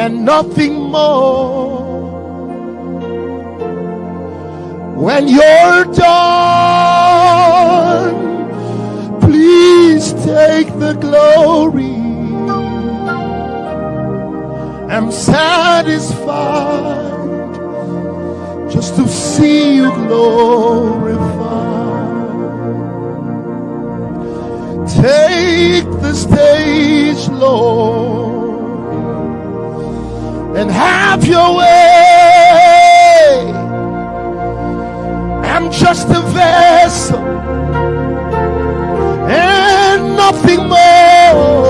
and nothing more. When you're done, please take the glory. I'm satisfied just to see you glorified. Take the stage, Lord, have your way. I'm just a vessel and nothing more.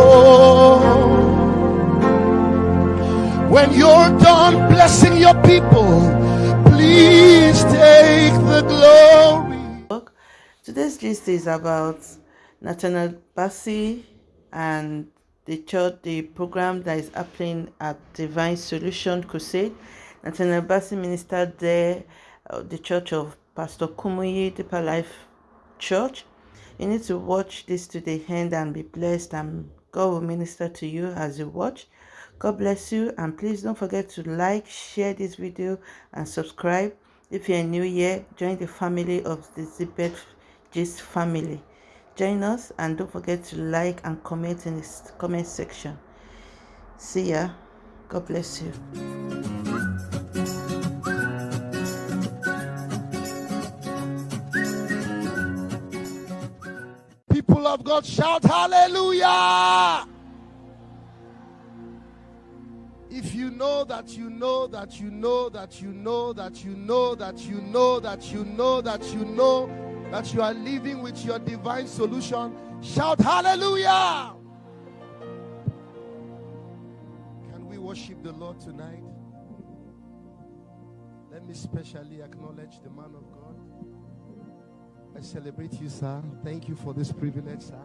When you're done blessing your people, please take the glory. Today's gist is about Nathaniel Bassey and the church, the program that is happening at Divine Solution Crusade. Nathaniel Bassey ministered there, uh, the church of Pastor Kumuyi Deeper Life Church. You need to watch this to the end and be blessed, and God will minister to you as you watch. God bless you, and please don't forget to like, share this video, and subscribe. If you're new here, join the family of the Zipet Gist family. Join us, and don't forget to like and comment in the comment section. See ya. God bless you. People of God, shout hallelujah! If you know that you know that you know that you know that you know that you know that you know that you know that you are living with your divine solution, shout hallelujah! Can we worship the Lord tonight? Let me specially acknowledge the man of God. I celebrate you, sir. Thank you for this privilege, sir.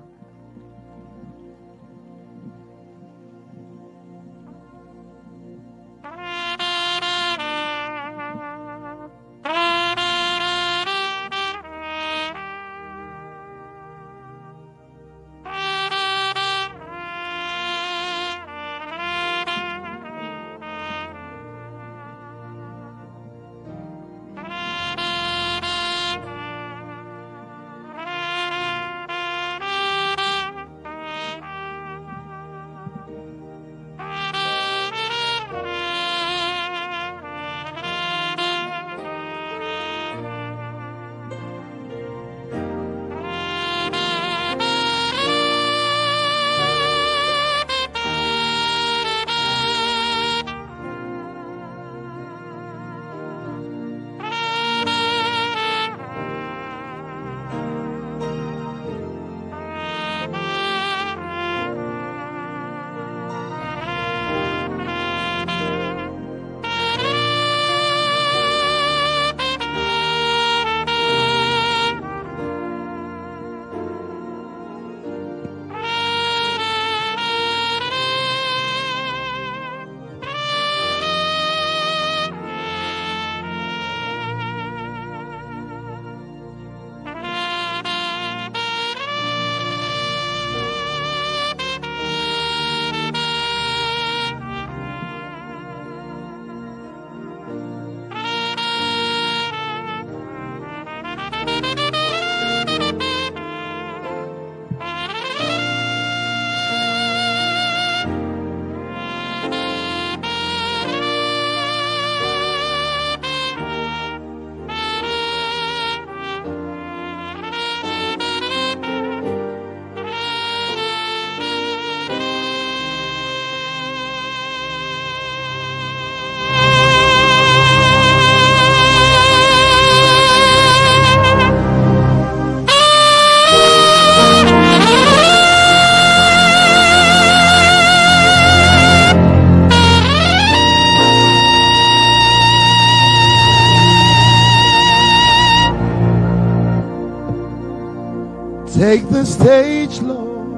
Take the stage, Lord,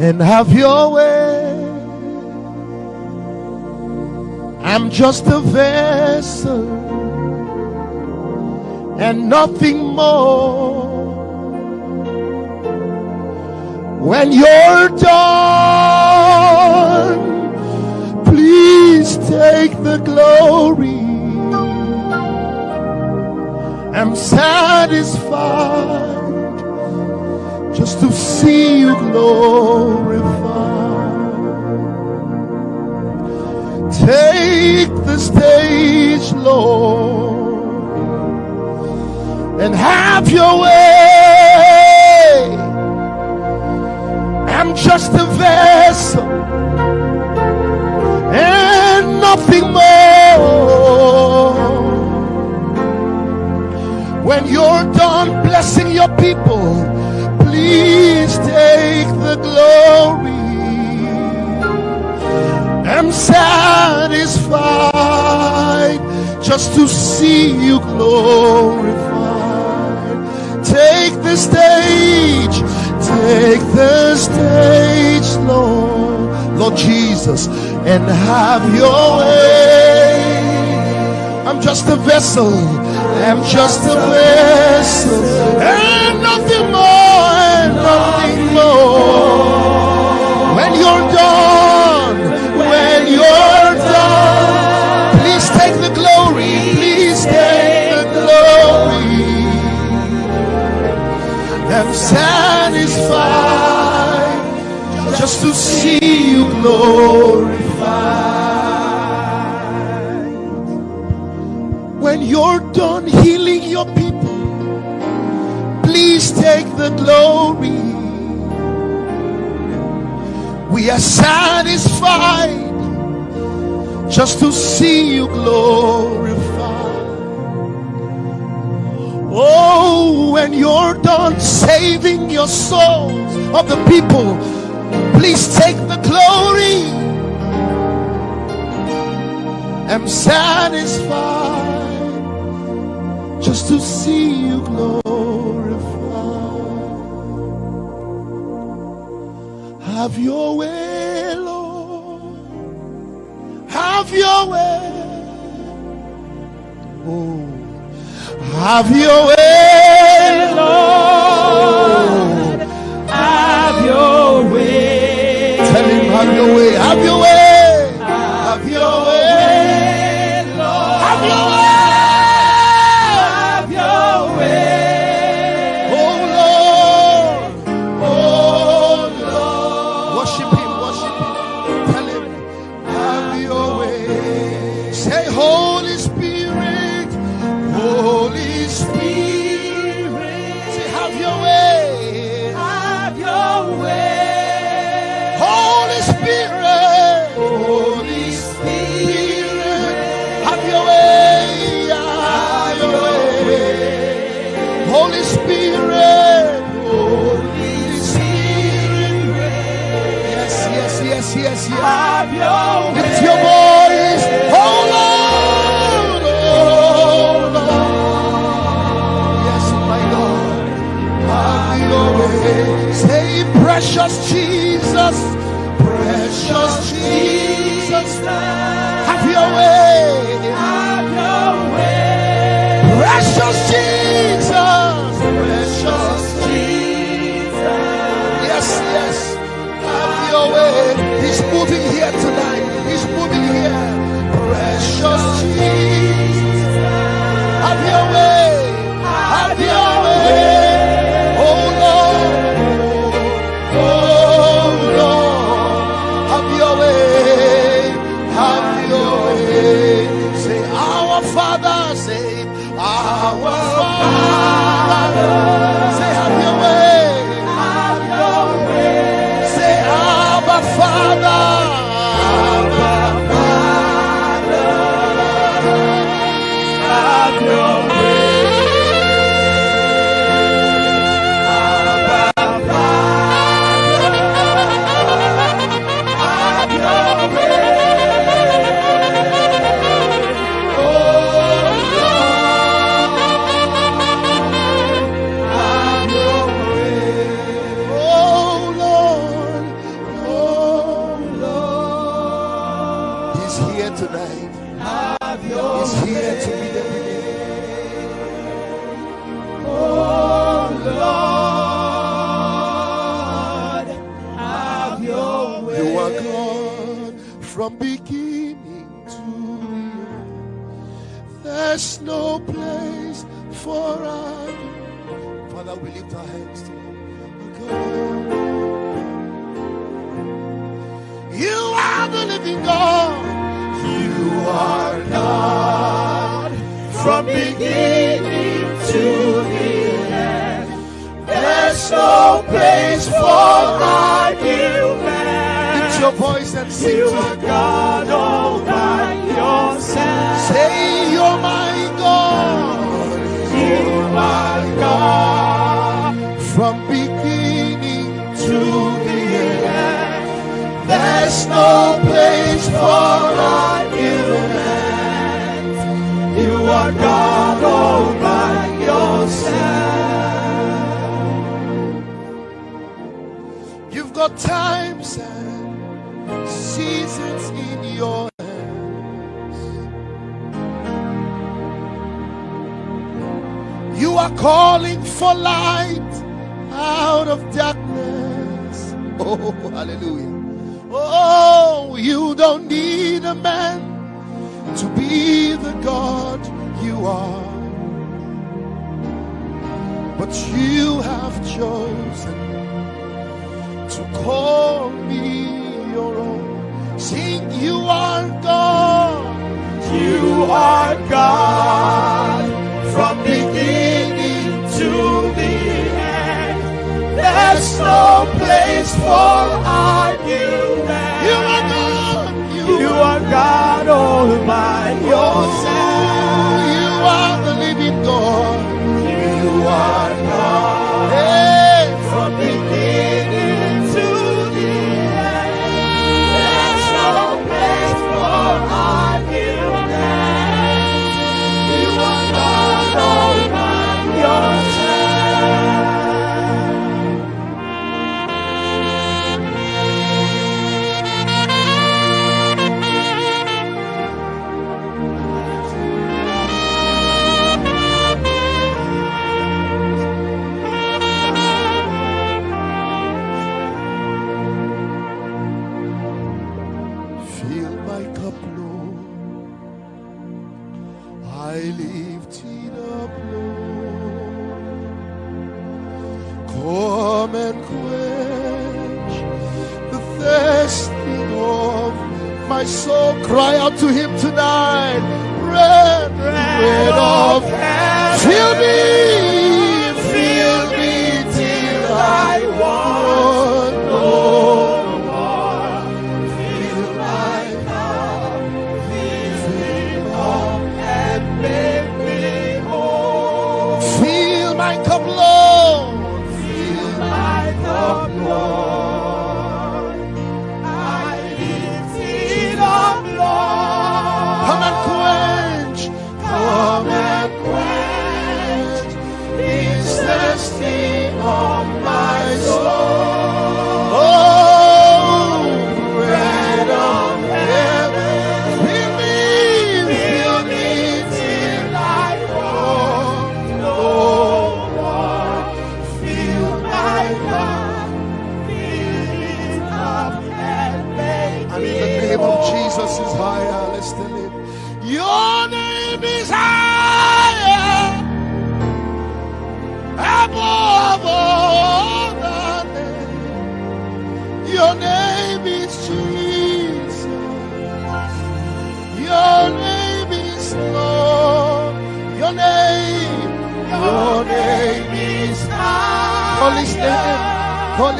and have your way. I'm just a vessel and nothing more. When you're done, please take the glory. I'm satisfied just to see you glorified. Take the stage, Lord, and have your way. I'm just a vessel and nothing more. When you're done blessing your people, please take the glory. I'm satisfied just to see you glorified. Take the stage, take the stage, Lord, Lord Jesus, and have your way. I'm just a vessel, I'm just a vessel, and nothing more, and nothing more. We are satisfied just to see you glorified. Oh, when you're done saving your souls of the people, please take the glory. I'm satisfied just to see you glorified. Have your way, Lord. Have your way. Oh, have your way, Say, Holy Spirit, Holy Spirit. Say, have your way. Have your way. Holy Spirit, Holy Spirit, have your way, have your way. Holy Spirit, Holy Spirit, yes, yes, yes, yes, yes. Have your way. Have from beginning to end. There's no place for us. Father, we lift our hands to you. You are the living God. You are God from beginning to the end. There's no place for your voice and sing You to are. God all by yourself. Say, You're my God. You are God From beginning to to the end. There's no place for argument. You are God all by yourself. You've got times and seasons in your hands. You are calling for light out of darkness. Oh, hallelujah. Oh, you don't need a man to be the God you are. But you have chosen to call me your own. Sing, you are God. You are God from beginning to the end. There's no place for argument. You are God. You are God all by yourself. You are the living God. You are my soul. Cry out to Him tonight. Red, red of Fill me, Call his name. Call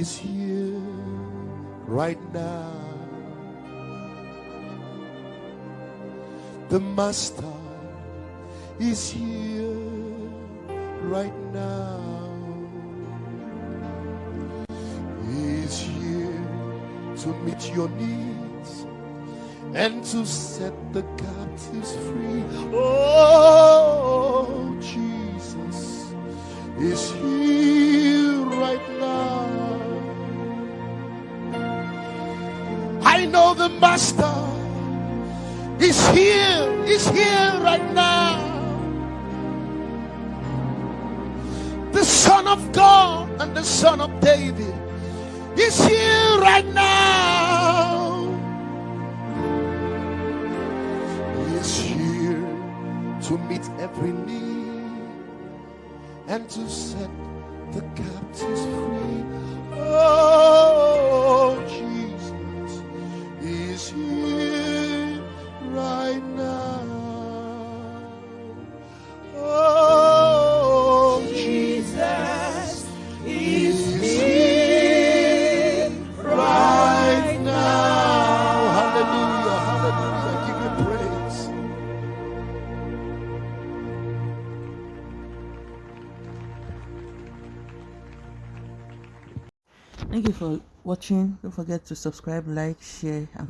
is here right now. The Master is here right now. He's here to meet your needs and to set the captives free. Oh, Jesus is here I know the Master is here, is here right now. The Son of God and the Son of David is here right now. He is here to meet every need and to set the captives free. Oh, watching. Don't forget to subscribe, like, share, and